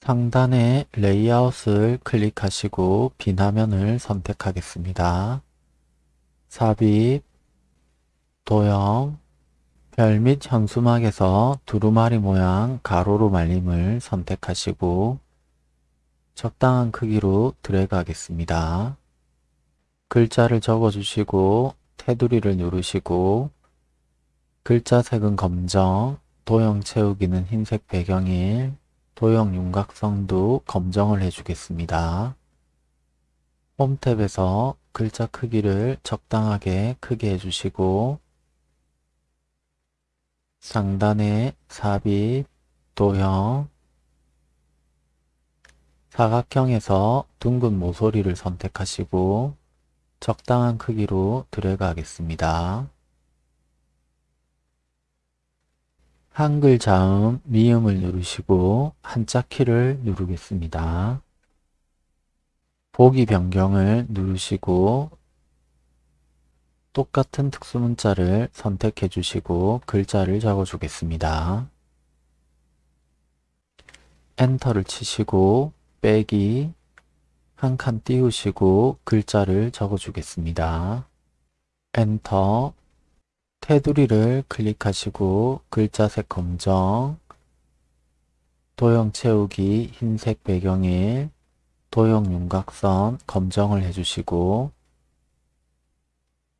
상단의 레이아웃을 클릭하시고 빈 화면을 선택하겠습니다. 삽입, 도형, 별 및 현수막에서 두루마리 모양 가로로 말림을 선택하시고 적당한 크기로 드래그 하겠습니다. 글자를 적어주시고 테두리를 누르시고 글자 색은 검정, 도형 채우기는 흰색 배경일, 도형 윤곽선도 검정을 해주겠습니다. 홈 탭에서 글자 크기를 적당하게 크게 해주시고 상단에 삽입, 도형, 사각형에서 둥근 모서리를 선택하시고 적당한 크기로 드래그 하겠습니다. 한글 자음 미음을 누르시고 한자 키를 누르겠습니다. 보기 변경을 누르시고 똑같은 특수문자를 선택해 주시고 글자를 적어 주겠습니다. 엔터를 치시고 빼기 한 칸 띄우시고 글자를 적어 주겠습니다. 엔터 테두리를 클릭하시고 글자색 검정 도형 채우기 흰색 배경일 도형 윤곽선 검정을 해주시고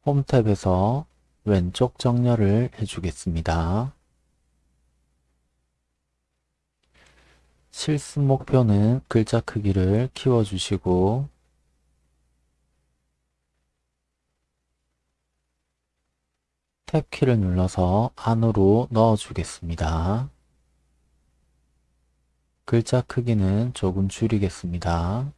홈 탭에서 왼쪽 정렬을 해주겠습니다. 실습 목표는 글자 크기를 키워주시고 탭키를 눌러서 안으로 넣어주겠습니다. 글자 크기는 조금 줄이겠습니다.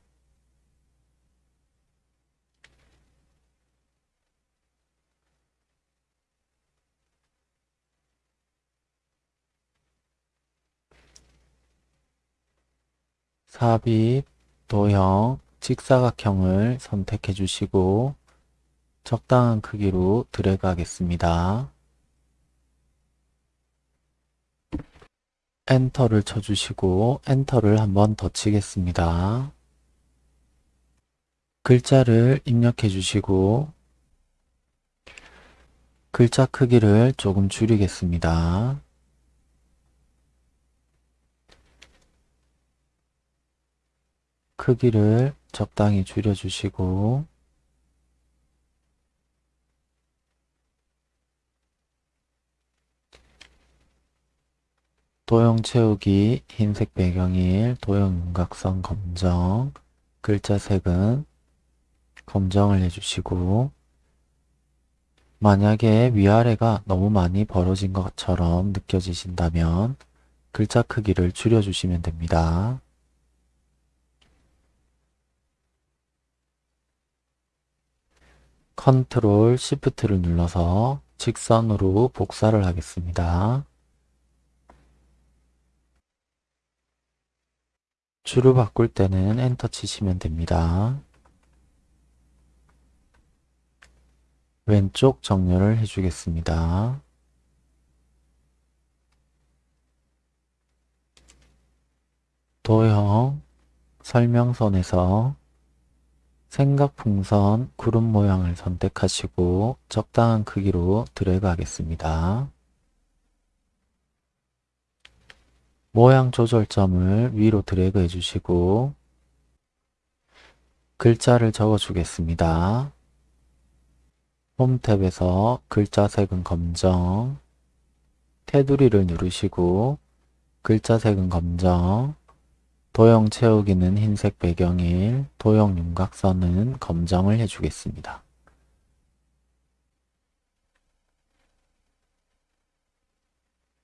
삽입, 도형, 직사각형을 선택해 주시고 적당한 크기로 드래그 하겠습니다. 엔터를 쳐주시고 엔터를 한번 더 치겠습니다. 글자를 입력해 주시고 글자 크기를 조금 줄이겠습니다. 크기를 적당히 줄여주시고 도형 채우기 흰색 배경일 도형 윤곽선 검정 글자 색은 검정을 해주시고 만약에 위아래가 너무 많이 벌어진 것처럼 느껴지신다면 글자 크기를 줄여주시면 됩니다. 컨트롤 시프트를 눌러서 직선으로 복사를 하겠습니다. 줄을 바꿀 때는 엔터 치시면 됩니다. 왼쪽 정렬을 해주겠습니다. 도형 설명선에서 생각풍선 구름 모양을 선택하시고 적당한 크기로 드래그 하겠습니다. 모양 조절점을 위로 드래그 해주시고 글자를 적어 주겠습니다. 홈 탭에서 글자 색은 검정 테두리를 누르시고 글자 색은 검정 도형 채우기는 흰색 배경일 도형 윤곽선은 검정을 해주겠습니다.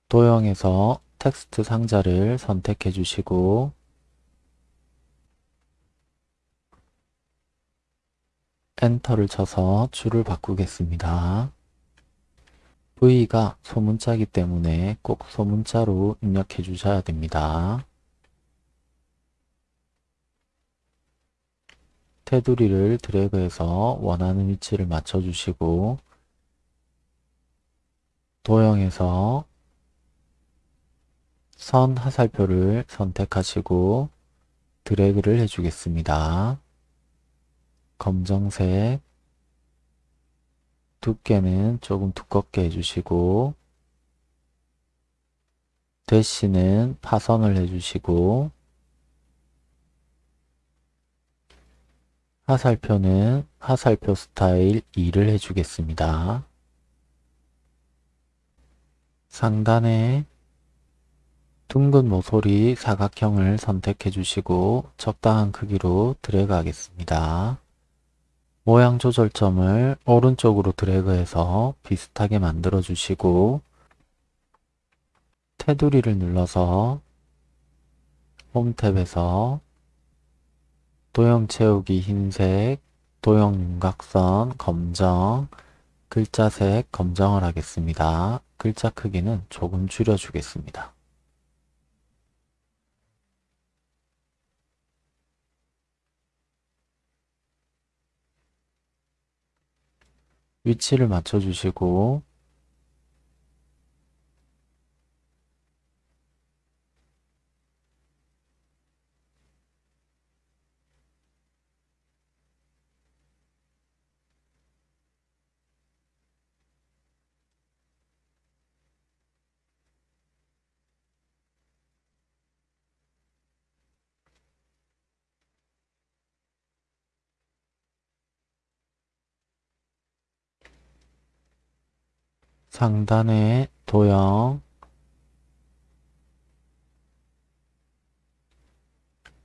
도형에서 텍스트 상자를 선택해 주시고 엔터를 쳐서 줄을 바꾸겠습니다. V가 소문자이기 때문에 꼭 소문자로 입력해 주셔야 됩니다. 테두리를 드래그해서 원하는 위치를 맞춰주시고 도형에서 선 하살표를 선택하시고 드래그를 해주겠습니다. 검정색 두께는 조금 두껍게 해주시고 대시는 파선을 해주시고 하살표는 하살표 스타일 2를 해주겠습니다. 상단에 둥근 모서리 사각형을 선택해 주시고 적당한 크기로 드래그 하겠습니다. 모양 조절점을 오른쪽으로 드래그해서 비슷하게 만들어 주시고 테두리를 눌러서 홈탭에서 도형 채우기 흰색, 도형 윤곽선 검정, 글자색 검정을 하겠습니다. 글자 크기는 조금 줄여주겠습니다. 위치를 맞춰 주시고 상단에 도형.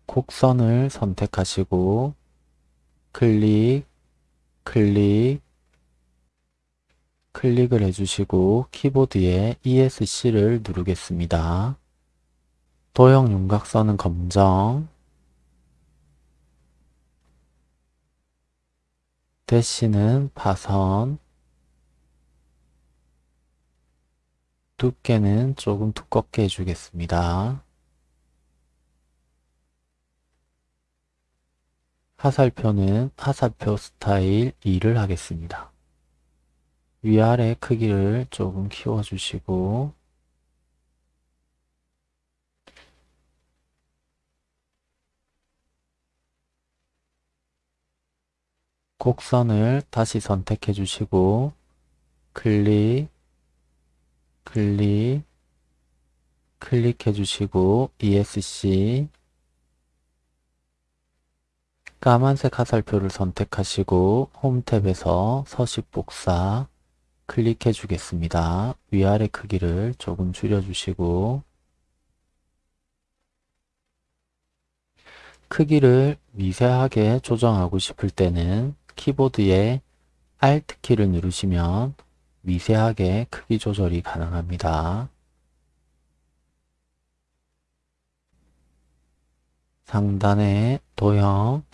곡선을 선택하시고 클릭, 클릭, 클릭을 해주시고 키보드에 ESC를 누르겠습니다. 도형 윤곽선은 검정, 대시는 파선, 두께는 조금 두껍게 해주겠습니다. 하살표는 하살표 스타일 2를 하겠습니다. 위아래 크기를 조금 키워주시고 곡선을 다시 선택해 주시고 클릭 클릭 클릭해 주시고 ESC 까만색 화살표를 선택하시고 홈탭에서 서식 복사 클릭해 주겠습니다. 위아래 크기를 조금 줄여 주시고 크기를 미세하게 조정하고 싶을 때는 키보드에 Alt키를 누르시면 미세하게 크기 조절이 가능합니다. 상단에 도형,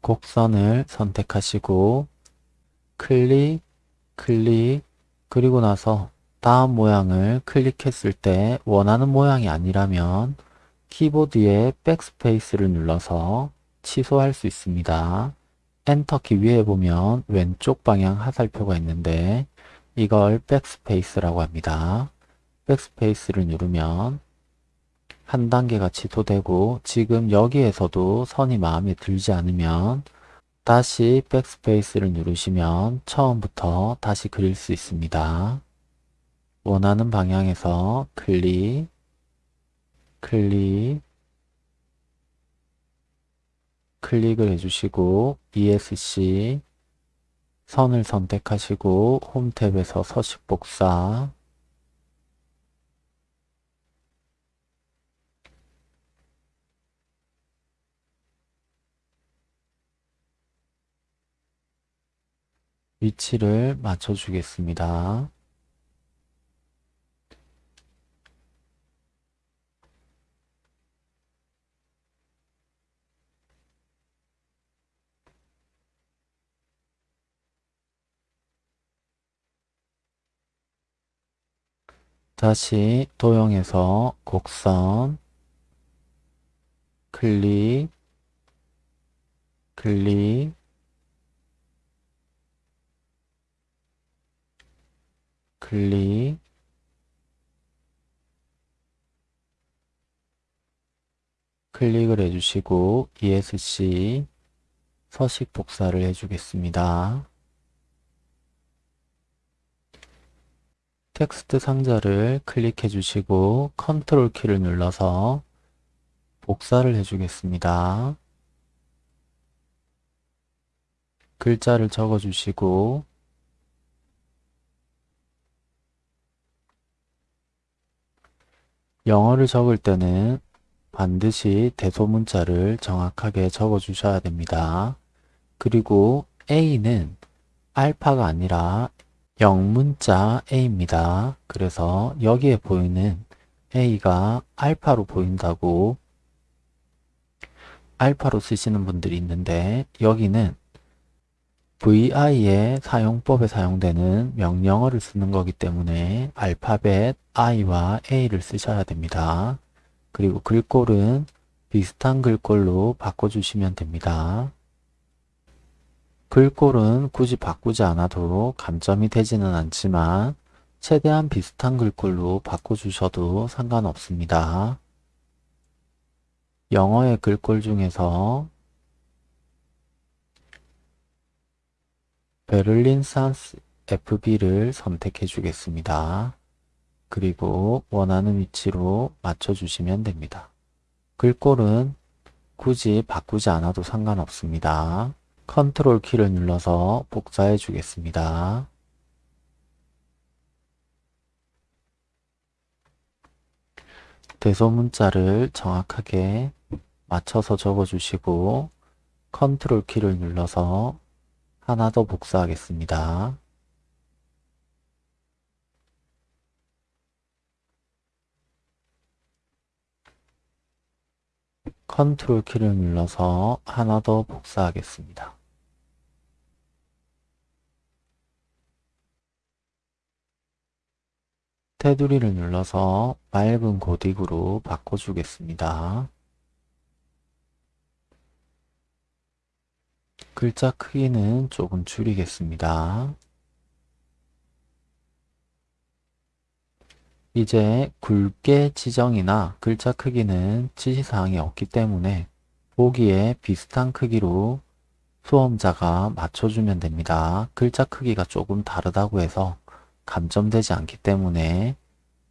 곡선을 선택하시고 클릭, 클릭, 그리고 나서 다음 모양을 클릭했을 때 원하는 모양이 아니라면 키보드에 backspace를 눌러서 취소할 수 있습니다. enter키 위에 보면 왼쪽 방향 하살표가 있는데 이걸 backspace라고 합니다. backspace를 누르면 한 단계가 취소되고 지금 여기에서도 선이 마음에 들지 않으면 다시 backspace를 누르시면 처음부터 다시 그릴 수 있습니다. 원하는 방향에서 클릭, 클릭, 클릭을 해주시고 ESC 선을 선택하시고 홈탭에서 서식 복사 위치를 맞춰 주겠습니다. 다시 도형에서 곡선 클릭 클릭 클릭 클릭을 해주시고 ESC 서식 복사를 해주겠습니다. 텍스트 상자를 클릭해 주시고 컨트롤 키를 눌러서 복사를 해 주겠습니다. 글자를 적어 주시고 영어를 적을 때는 반드시 대소문자를 정확하게 적어 주셔야 됩니다. 그리고 A는 알파가 아니라 영문자 A입니다. 그래서 여기에 보이는 A가 알파로 보인다고 알파로 쓰시는 분들이 있는데 여기는 VI의 사용법에 사용되는 명령어를 쓰는 거기 때문에 알파벳 I와 A를 쓰셔야 됩니다. 그리고 글꼴은 비슷한 글꼴로 바꿔주시면 됩니다. 글꼴은 굳이 바꾸지 않아도 감점이 되지는 않지만 최대한 비슷한 글꼴로 바꿔주셔도 상관없습니다. 영어의 글꼴 중에서 베를린 산스 FB를 선택해 주겠습니다. 그리고 원하는 위치로 맞춰주시면 됩니다. 글꼴은 굳이 바꾸지 않아도 상관없습니다. 컨트롤 키를 눌러서 복사해 주겠습니다. 대소문자를 정확하게 맞춰서 적어주시고 컨트롤 키를 눌러서 하나 더 복사하겠습니다. 컨트롤 키를 눌러서 하나 더 복사하겠습니다. 테두리를 눌러서 맑은 고딕으로 바꿔주겠습니다. 글자 크기는 조금 줄이겠습니다. 이제 굵게 지정이나 글자 크기는 지시사항이 없기 때문에 보기에 비슷한 크기로 수험자가 맞춰주면 됩니다. 글자 크기가 조금 다르다고 해서 감점되지 않기 때문에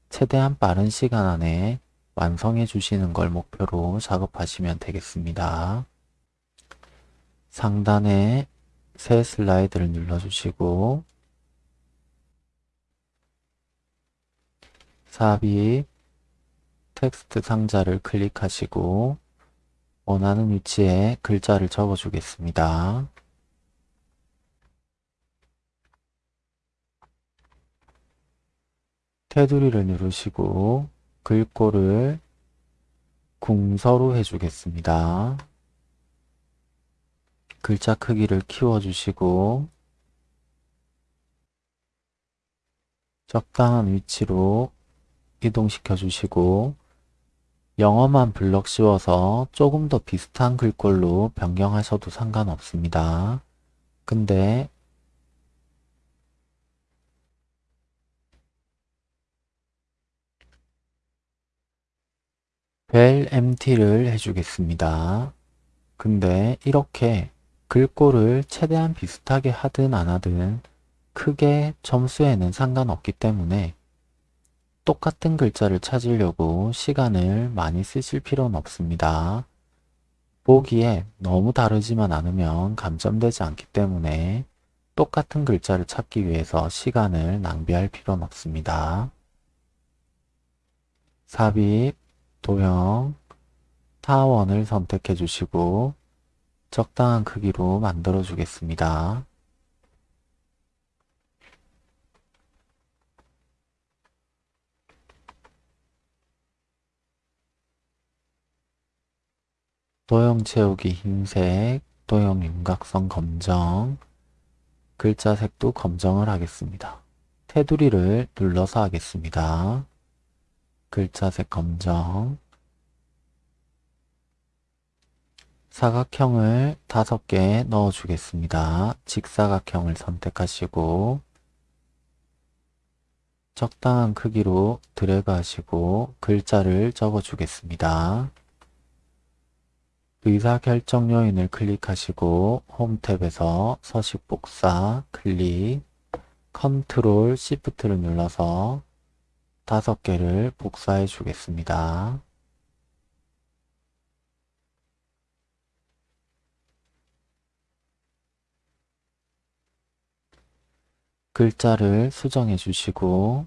최대한 빠른 시간 안에 완성해 주시는 걸 목표로 작업하시면 되겠습니다. 상단에 새 슬라이드를 눌러주시고 삽입 텍스트 상자를 클릭하시고 원하는 위치에 글자를 적어 주겠습니다. 테두리를 누르시고 글꼴을 궁서로 해주겠습니다. 글자 크기를 키워주시고 적당한 위치로 이동시켜 주시고 영어만 블럭 씌워서 조금 더 비슷한 글꼴로 변경하셔도 상관없습니다. 근데 벨 MT를 해주겠습니다. 근데 이렇게 글꼴을 최대한 비슷하게 하든 안 하든 크게 점수에는 상관없기 때문에 똑같은 글자를 찾으려고 시간을 많이 쓰실 필요는 없습니다. 보기에 너무 다르지만 않으면 감점되지 않기 때문에 똑같은 글자를 찾기 위해서 시간을 낭비할 필요는 없습니다. 삽입, 도형, 타원을 선택해 주시고 적당한 크기로 만들어 주겠습니다. 도형 채우기 흰색, 도형 윤곽선 검정, 글자 색도 검정을 하겠습니다. 테두리를 눌러서 하겠습니다. 글자색 검정, 사각형을 다섯 개 넣어 주겠습니다. 직사각형을 선택하시고 적당한 크기로 드래그 하시고 글자를 적어 주겠습니다. 의사결정 요인을 클릭하시고 홈 탭에서 서식 복사 클릭 컨트롤 시프트를 눌러서 다섯 개를 복사해 주겠습니다. 글자를 수정해 주시고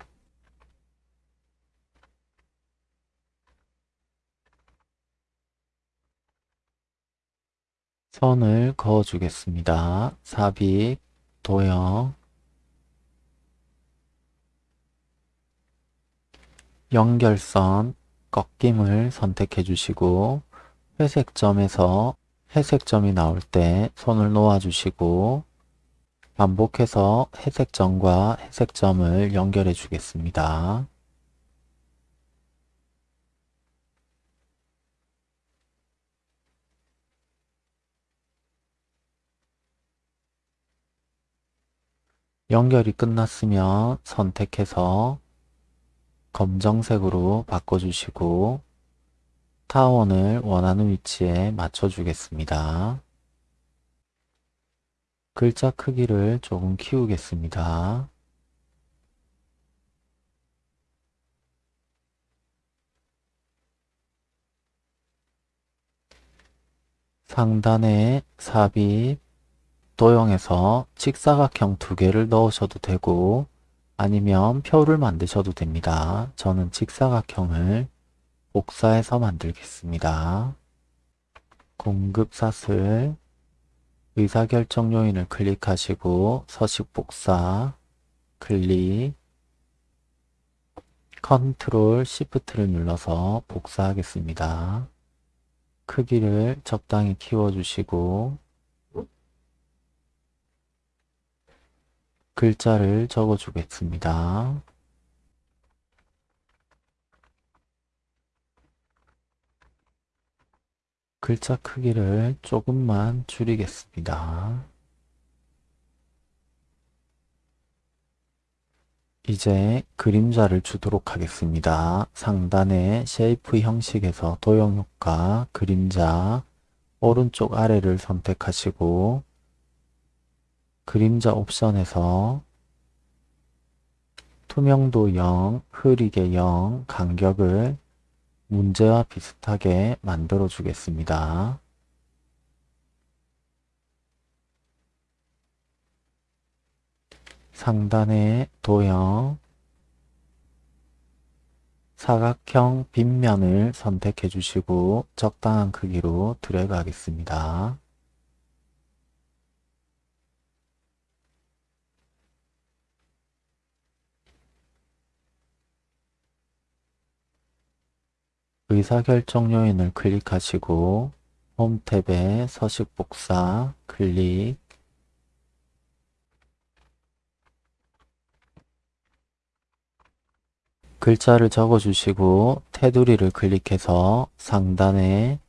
선을 그어 주겠습니다. 삽입, 도형, 연결선, 꺾임을 선택해 주시고 회색 점에서 회색 점이 나올 때 손을 놓아 주시고 반복해서 회색 점과 회색 점을 연결해 주겠습니다. 연결이 끝났으면 선택해서 검정색으로 바꿔주시고 타원을 원하는 위치에 맞춰주겠습니다. 글자 크기를 조금 키우겠습니다. 상단에 삽입, 도형에서 직사각형 두 개를 넣으셔도 되고 아니면 표를 만드셔도 됩니다. 저는 직사각형을 복사해서 만들겠습니다. 공급사슬 의사결정 요인을 클릭하시고 서식 복사 클릭 컨트롤 시프트를 눌러서 복사하겠습니다. 크기를 적당히 키워주시고 글자를 적어 주겠습니다. 글자 크기를 조금만 줄이겠습니다. 이제 그림자를 주도록 하겠습니다. 상단의 shape 형식에서 도형 효과, 그림자, 오른쪽 아래를 선택하시고 그림자 옵션에서 투명도 0, 흐리게 0, 간격을 문제와 비슷하게 만들어 주겠습니다. 상단의 도형 사각형 빗면을 선택해 주시고 적당한 크기로 드래그 하겠습니다. 의사결정 요인을 클릭하시고 홈 탭에 서식 복사 클릭 글자를 적어주시고 테두리를 클릭해서 상단에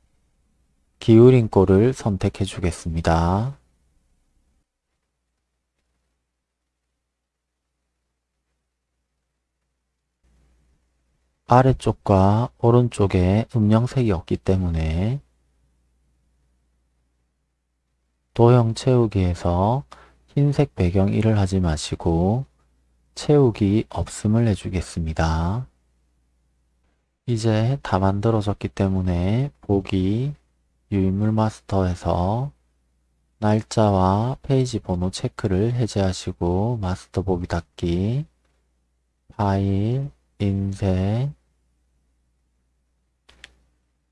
기울인 꼴을 선택해 주겠습니다. 아래쪽과 오른쪽에 음영색이 없기 때문에 도형 채우기에서 흰색 배경 1을 하지 마시고 채우기 없음을 해주겠습니다. 이제 다 만들어졌기 때문에 보기 유인물 마스터에서 날짜와 페이지 번호 체크를 해제하시고 마스터 보기 닫기 파일 인쇄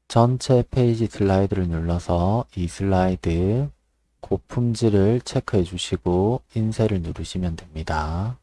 전체 페이지 슬라이드를 눌러서 이 슬라이드 고품질을 체크해 주시고 인쇄를 누르시면 됩니다.